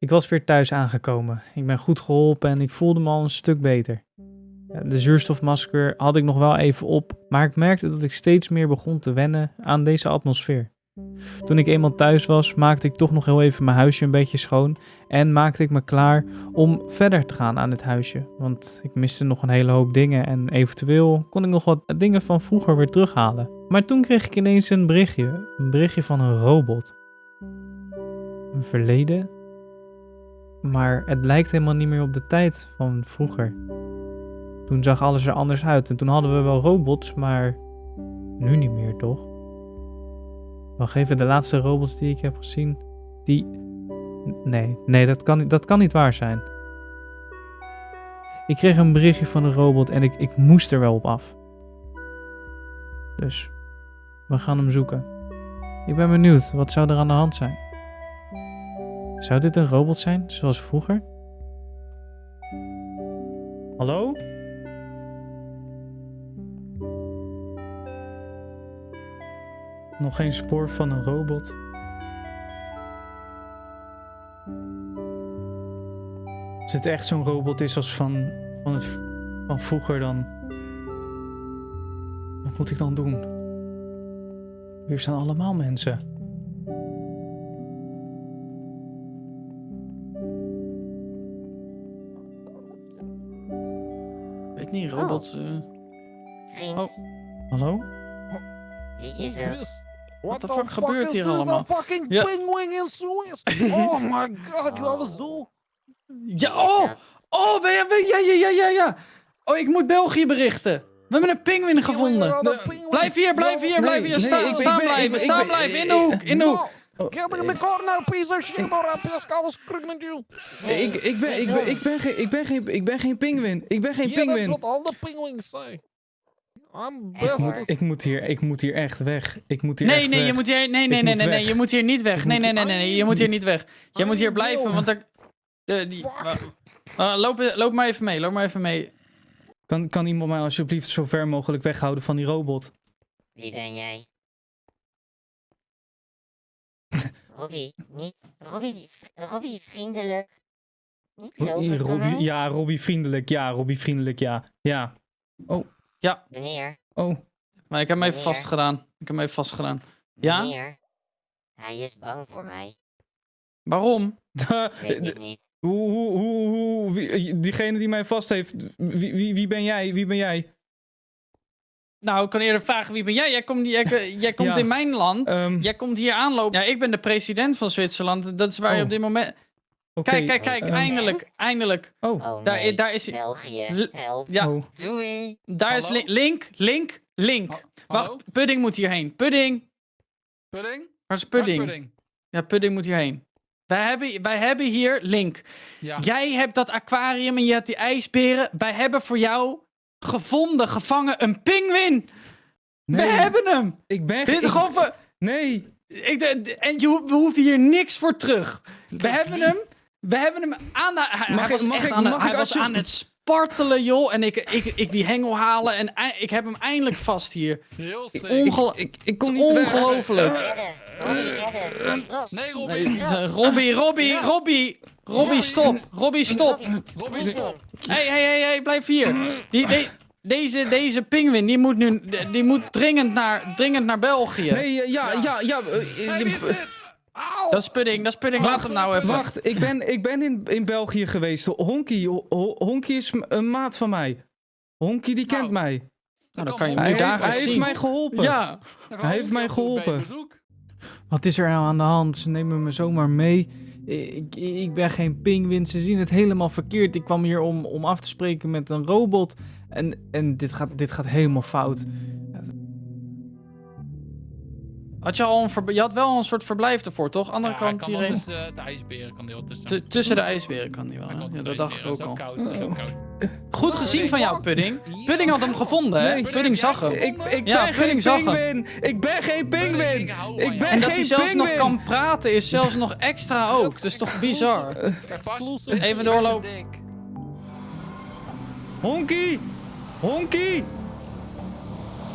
Ik was weer thuis aangekomen. Ik ben goed geholpen en ik voelde me al een stuk beter. De zuurstofmasker had ik nog wel even op, maar ik merkte dat ik steeds meer begon te wennen aan deze atmosfeer. Toen ik eenmaal thuis was, maakte ik toch nog heel even mijn huisje een beetje schoon en maakte ik me klaar om verder te gaan aan het huisje. Want ik miste nog een hele hoop dingen en eventueel kon ik nog wat dingen van vroeger weer terughalen. Maar toen kreeg ik ineens een berichtje, een berichtje van een robot. Een verleden? Maar het lijkt helemaal niet meer op de tijd van vroeger. Toen zag alles er anders uit en toen hadden we wel robots, maar nu niet meer toch? Wacht even, de laatste robots die ik heb gezien, die... Nee, nee, dat kan, niet- dat kan niet waar zijn. Ik kreeg een berichtje van een robot en ik, ik moest er wel op af. Dus, we gaan hem zoeken. Ik ben benieuwd, wat zou er aan de hand zijn? Zou dit een robot zijn, zoals vroeger? Hallo? Nog geen spoor van een robot. Als het echt zo'n robot is als van, van, het, van vroeger, dan. Wat moet ik dan doen? Hier staan allemaal mensen. Niet, robots... eh, Vriend, Oh. Hallo? wie is er? What the fuck gebeurt hier allemaal? fucking Ja. penguin in Suez. Oh my god, you have a zoo. Ja, oh! Oh, ja, ja, ja, ja, ja. Oh, ik moet België berichten. We hebben een pinguïn gevonden. Blijf hier, blijf hier, blijf hier. staan ik blijven, staan blijven. In de hoek, in de hoek. No, Get in the corner, piece of shit, or I'll. Ik, ik, ben, ik, ben, ik, ben geen, ik, ben geen, ik ben geen pinguïn. Ik ben geen Yeah, that's pinguïn. what all the penguins say. I'm Ik best. moet- as- Ik moet hier, ik moet hier echt weg. Ik moet hier Nee, echt nee, weg. je moet hier, nee, nee, nee, nee, nee, je moet hier niet weg. Nee, moet- nee, nee, nee, nee, je moet hier niet weg. Jij moet hier blijven, want er... De, die, uh, loop, loop maar even mee, loop maar even mee. Kan, kan iemand mij alsjeblieft zo ver mogelijk weghouden van die robot? Wie ben jij? Robbie, niet. Robbie, Robbie, vriendelijk. Niet lopen, Robbie, maar. ja, Robbie vriendelijk. Ja, Robbie vriendelijk, ja. Ja. Meneer, Oh, Maar ik heb hem even Meneer. vastgedaan. Ik heb hem even vastgedaan. Ja? meneer. Hij is bang voor mij. Waarom? Weet ik niet. hoe, hoe, hoe, hoe, wie- diegene die mij vast heeft, wie, wie, wie ben jij? Wie ben jij? Nou, ik kan eerder vragen, wie ben jij? Jij komt, jij, jij komt Ja. in mijn land. Ehm, Jij komt hier aanlopen. Ja, ik ben de president van Zwitserland. Dat is waar je Oh. op dit moment... Kijk, kijk, kijk. ehm, eindelijk, eindelijk. Oh, Oh Daar, nee, daar is. België, help. Ja, oh. Doei. daar is? Link, Link, Link. Hallo? Wacht, Pudding moet hierheen. Pudding. Pudding? Waar is Waar is Pudding? pudding? Ja, Pudding moet hierheen. Wij hebben, wij hebben hier Link. Ja. Jij hebt dat aquarium en je hebt die ijsberen. Wij hebben voor jou gevonden, gevangen, een pinguïn. Nee, We hebben hem. ik ben Dit ik- gewoon voor- Nee, Ik, de- en je, ho- we hoeven hier niks voor terug. We hebben hem. We hebben hem aan de. Hij, Mag hij ik- was mag echt ik- aan, de- hij was aan het spartelen, joh. En ik, ik, ik die hengel halen. En ik heb hem eindelijk vast hier. Heel. Ongel ik, ik kom niet weg. ongelooflijk. Robbie. Nee, Robbie. Nee, Robbie, Robbie, Robbie. Robbie, stop. Robbie, stop. Robbie, doen. Hé, hé, hé, hé, blijf hier. Die, die- deze, deze pinguïn, die moet nu. Die moet dringend naar, dringend naar België. Nee, eh, ja, ja, ja. eh, Hey, wie is eh, dit? Auw. Dat is pudding, dat is pudding. Laat hem nou even. Wacht, ik ben, ik ben in, in België geweest. Honky, Ho- Ho- Honky is een maat van mij. Honky die kent Nou, mij. Nou, dan kan je hem Hij heeft, hij heeft mij geholpen. Ja. hij heeft mij geholpen. Wat is er nou aan de hand? Ze nemen me zomaar mee. Ik, ik ben geen pinguïn. Ze zien het helemaal verkeerd. Ik kwam hier om, om af te spreken met een robot. En, en dit, gaat, dit gaat helemaal fout. Had je al een je had wel een soort verblijf ervoor, toch? Andere Ja, kant hierheen. tussen de ijsberen kan die wel tussen. T- tussen de ijsberen kan die wel. Kan Ja, dat dacht ik ook al. Zo koud, zo koud. Goed gezien van jou, Pudding. Pudding had hem gevonden, hè? Nee. Pudding zag hem. Ik, ik Ja, ben geen Pudding zag hem. pinguïn. Ik ben geen pinguïn. Ik hou van Ik jou. ben En dat hij geen zelfs nog pinguïn. kan praten is zelfs nog extra ook. Dat is toch bizar? Even doorlopen. Honky. Honky.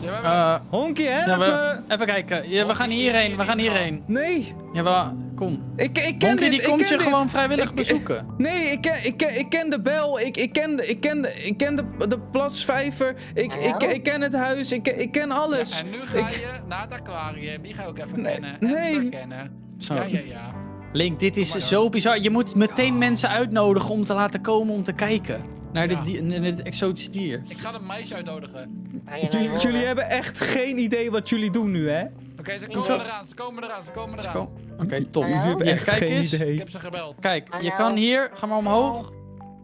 Hebben- Eh, Honky, help ja, me. we, even kijken. Ja, we gaan hierheen, we gaan hierheen. Nee. Ja, we, Kom. Ik, ik ken Honky dit, die ik komt ken je dit. gewoon vrijwillig Ik- bezoeken. Nee, ik ken, ik ken, ik ken de bel, ik, ik ken, de, ik ken, ik ken de, de plasvijver, ik, ik, ik ken het huis, ik, ik ken alles. Ja, en nu ga Ik- je naar het aquarium. Die ga je ook even Nee, kennen. En nee. verkennen. Zo. Ja, ja, ja. Link, dit is zo bizar. Je moet meteen mensen uitnodigen om te laten komen om te kijken. Naar, Ja. dit, die- naar dit exotische dier. Ik ga een meisje uitnodigen. Je Jullie, hebben echt geen idee wat jullie doen nu, hè? Oké, ze komen eraan. Ze komen eraan. Ze komen eraan. Oké, top. Hallo? Jullie hebben echt kijk geen eens. Ik idee. heb ze gebeld. Kijk, je kan hier. Ga maar omhoog.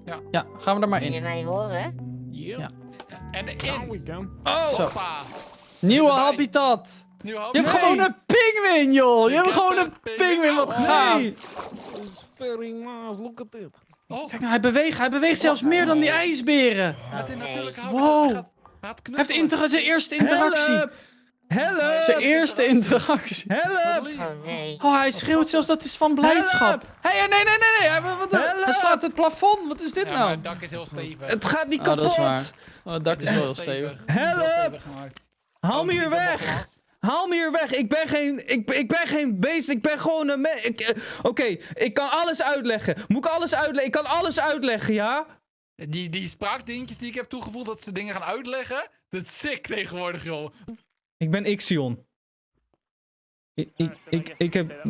Ja. Ja, gaan we er maar Kan je in. mij horen? Ja. En in. Oh, Zo. Nieuwe habitat. Nu hoop Je hebt Nee. gewoon een pinguïn, joh. Je Ik hebt heb gewoon een pinguïn. Wat gaaf. nee. It's very nice. Look at it. Oh, Kijk nou, hij beweegt. Hij beweegt zelfs meer dan die ijsberen. Oh, Wow. Hij heeft inter zijn eerste interactie. Help! Help! Zijn eerste interactie. Help! Oh. Oh, hij schreeuwt zelfs dat is van blijdschap. Hé, hey, nee, nee, nee, nee. Hij, wat, Help! hij slaat het plafond. Wat is dit nou? het dak is heel stevig. Het gaat niet Ah, kapot! dat is waar. Oh, het dak is wel heel stevig. Help! Haal me Oh, hier weg! Haal me hier weg! Ik ben geen, ik, ik ben geen beest, ik ben gewoon een me- ik, eh, Oké, ik kan alles uitleggen. Moet ik alles uitleggen? Ik kan alles uitleggen, ja? Die, die spraakdingetjes die ik heb toegevoegd dat ze dingen gaan uitleggen. Dat is sick tegenwoordig, joh. Ik ben Ixion. Ik, ik, ik, ik heb...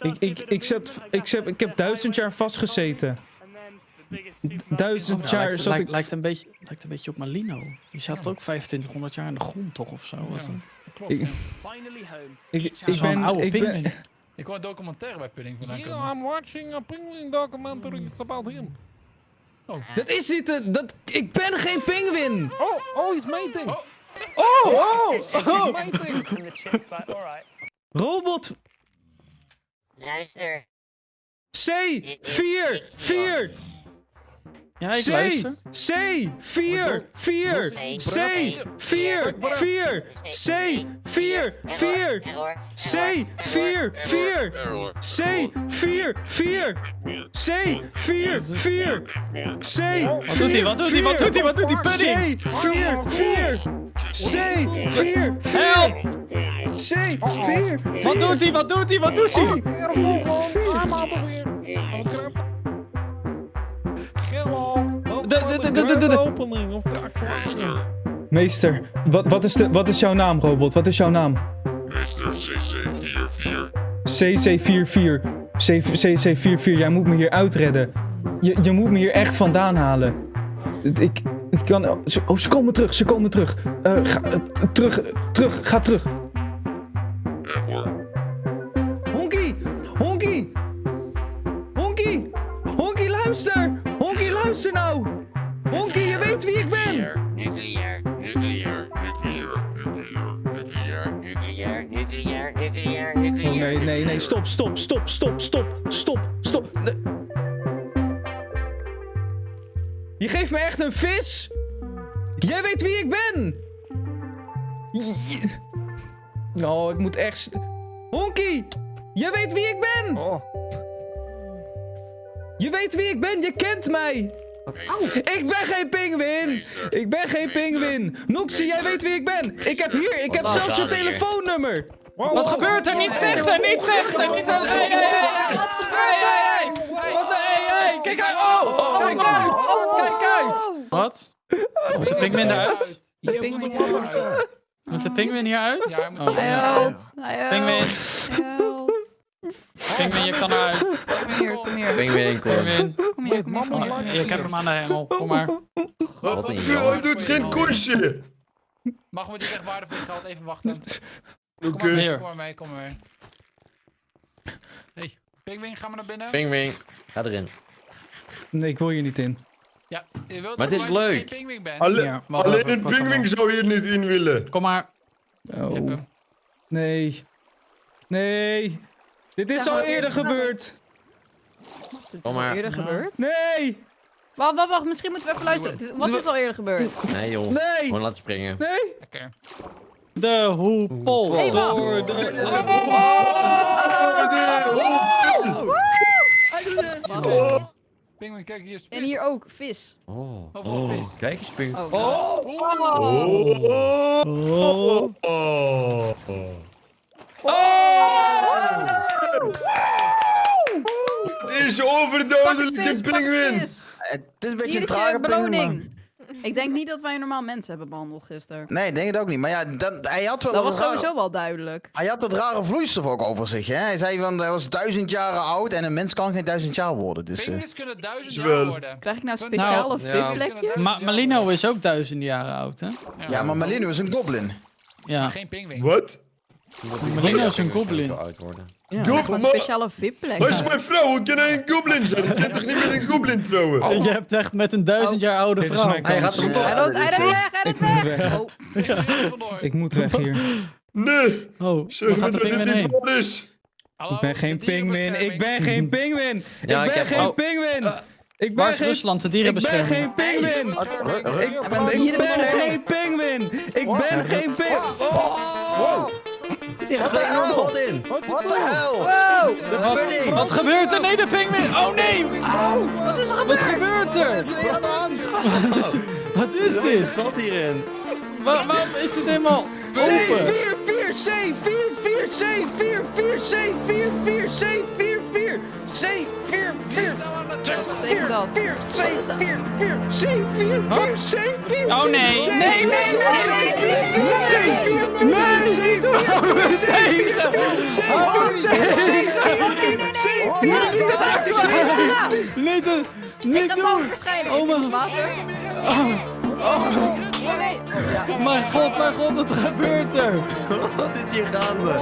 Ik, ik, ik, zet, ik, zet, ik heb duizend jaar vastgezeten. Duizend Oh, jaar lijkt, zat lijkt, ik... lijkt, een beetje, lijkt een beetje op Malino. Die zat ook 2500 jaar in de grond, toch? Of zo was Ja. het? Klopt, Ik- ja. Ik, is ik wel een ben... oude Ik ben. Ik wil een documentaire bij Pudding vandaan Yeah, komen. I'm watching a penguin documentary. It's about him. dat is niet... de- Dat, ik ben geen pinguïn! Oh, oh, he's mating. Oh. Oh, oh, oh! mating. Robot Luister. C, 4, 4, ja, ik C. C, 4, 4, C, 4, 4, C, 4, 4, C, 4, 4, C, 4, 4, C, 4, 4, C, Wat doet hij, wat doet hij, wat doet hij, wat doet hij, vier, C, 4, 4, C, 4, 4, Help! C, 4, Wat doet hij, wat doet hij, wat doet hij? 4, 4, de- de- de- de- de- de- opening of aquarium. Meester, wat, wat, is de, wat is jouw naam, robot? Wat is jouw naam? CC44. CC44, jij moet me hier uitredden. Je, je moet me hier echt vandaan halen. Ik, ik kan... ze- Oh, ze komen terug, ze komen terug. Eh, ga, eh, terug, terug, ga terug. Honky! Honky! Honky! Honky, luister! Honky, luister nou! Nee, nee, nee, stop, stop, stop, stop, stop, stop, stop. Nee. Je geeft me echt een vis? Jij weet wie ik ben! Je- Oh, ik moet echt... Honky! Jij weet wie ik ben! Oh. Je weet wie ik ben, je kent mij! Ik ben geen pinguïn! Ik ben geen pinguïn! Noxie, jij weet wie ik ben! Ik heb hier, ik heb zelfs je telefoonnummer! Wat gebeurt er? Niet vechten! Niet vechten! Niet vechten! Hey, hey, hey! Wat gebeurt er? Hey, hey! Wat de... Hey, hey! Kijk uit! Oh! Kijk uit! Kijk uit! Wat? Moet de pinguïn eruit? Je pinguïn moet eruit. Moet de pinguïn hier uit? Ja, hij moet Oh, hier Hij ja. huilt. Hij Pinguïn. huilt. Pinguïn, je kan eruit. Kom hier, kom hier. Pinguïn, kom. Kom hier, kom hier. Kom hier. Ik heb hem aan de hengel. Kom maar. Wat een Mag jammer. Hij doet geen koersje. Mag we die echt waardevol geld even wachten? Oké. Kom maar, Hier. kom maar mee, kom maar mee. Hey, Pinguïn, ga maar naar binnen. Pinguïn. Ga erin. Nee, ik wil hier niet in. Ja, je wilt Maar het is gewoon dat je leuk. bent. Alle- alleen een op. zou hier niet in willen. Kom maar. Oh, nee. Nee. Dit is Ja, al eerder gebeurd. Dit is Kom al maar. eerder gebeurd. Nee. Wacht, wacht, wacht. Misschien moeten we even luisteren. Wat is al eerder gebeurd? Nee joh. Nee. Gewoon laten springen. Nee. Lekker. De hoepel. Hey, wacht. Door de... Wacht. Pinguïn, kijk hier is vis. En hier ook, vis. Oh. Oh, vis. Kijk eens, Pinguïn. Oh. Oh. Oh. Oh. Het is pinguïn. vis. Het is een beetje Hier een trage beloning. Ik denk niet dat wij normaal mensen hebben behandeld gisteren. Nee, ik denk het ook niet. Maar ja, dat, hij had wel Dat was rare- sowieso wel duidelijk. Hij had dat rare vloeistof ook over zich, hè? Hij zei van, hij was duizend jaren oud en een mens kan geen duizend jaar worden, dus... Pinguïns kunnen duizend jaar worden. Krijg ik nou Nou, speciale ja. VIP-plekjes? Ma Malino is ook duizenden jaren oud, hè? Ja, maar Malino is een goblin. Ja. Geen pinguïn. Wat? Malino is een goblin. Ja. Maar... speciale Waar is VIP-plekjes. mijn vrouw? Hoe kan hij een goblin zijn? Ik kan toch niet met een goblin trouwen? Je hebt echt met een duizend jaar oude Dit is vrouw. Hij gaat erop. Hij loopt, hij loopt weg, hij Ik loopt moet weg. Oh. Ik moet weg hier. Nee, Oh, zeg me gaat de dat pinguïn niet heen? waar is. Hallo, Ik ben geen pinguïn. Ik ben geen pinguïn. Ja, Ik ik ben geen oh. pinguïn. Ik Waar ben is geen... Rusland, de Ik ben dierenbescherming? geen pinguïn. hij Ik ben geen pinguïn. Ik ben geen pinguïn. Er in. What the hell? Wow! Wat gebeurt er? Nee, de pinguïn! Oh nee! Wat is er Wat gebeurd? gebeurt er? Wat is er aan de hand? Wat is dit? Wat hierin? Waar- waarom is dit helemaal open? 4, 4, C, 4, 4, C, 4, 4, C, 4, 4, C, 4, 4, C, 4, 4, Tegen dat. 4, C, 4, 4, C, 4, 4, C, 4, Oh nee, C, nee, nee, nee, 4, hou me tegen! Hou me tegen! Niet doen! Niet doen! Oh, mijn-. Mijn god, mijn god, wat gebeurt er? Wat is hier gaande?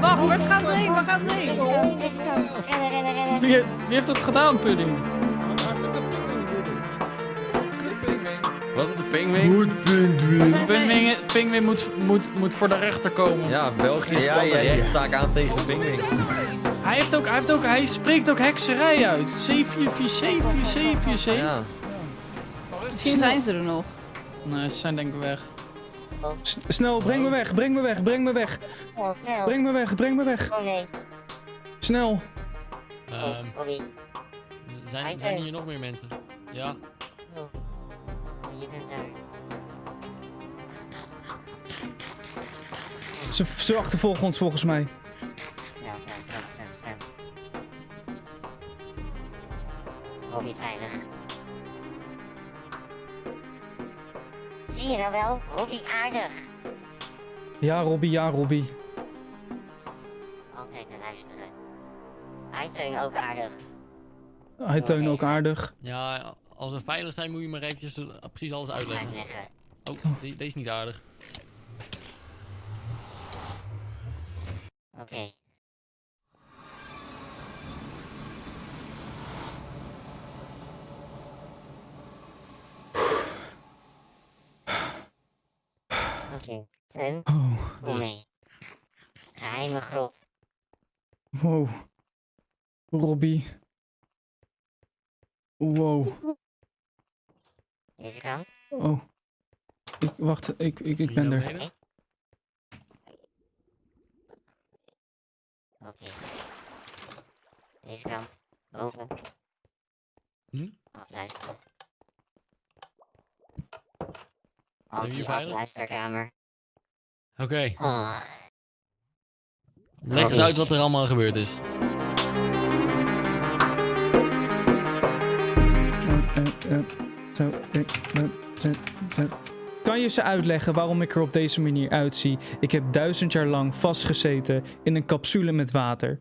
Wacht, waar gaat het heen? Waar gaat het heen? Wie, wie heeft dat gedaan, Pudding? Was het een pinguïn? Goed pinguïn. Pingwing, Pingwing moet, moet, moet voor de rechter komen. Ja, België Ja, spant ja, ja. rechtszaak aan tegen de pinguïn. Hij, heeft ook, hij, heeft ook, hij spreekt ook hekserij uit. C447, C447. Ja. Misschien zijn ze er nog. Nee, ze zijn denk ik weg. S- Snel, breng me weg, breng me weg, breng me weg. Oh, snel. Breng me weg, breng me weg. Oh nee. Snel. Sorry. zijn, zijn hier nog meer mensen? Ja. Je bent daar. Ze, ze achtervolgen ons volgens mij. Snel, snel, snel, snel, snel. Robbie veilig. Zie je nou wel? Robbie aardig. Ja, Robbie, ja, Robbie. Altijd te luisteren. Eiteun ook aardig. Hij teun ook aardig. Ja, als we veilig zijn moet je maar eventjes eh, precies alles uitleggen. Oh, die- deze is niet aardig. Oké. Oké, Teun, Oh, kom mee. Geheime grot. wow. Robbie. Wow. Deze kant. Oh. Ik, wacht, ik, ik, ik ben er. Oké. Deze kant. Boven. Hm? Afluisteren. Anti-afluisterkamer. Oké, Oh. leg eens uit wat er allemaal gebeurd is. Eh, eh, eh, Zo. Kan je ze uitleggen waarom ik er op deze manier uitzie? Ik heb duizend jaar lang vastgezeten in een capsule met water.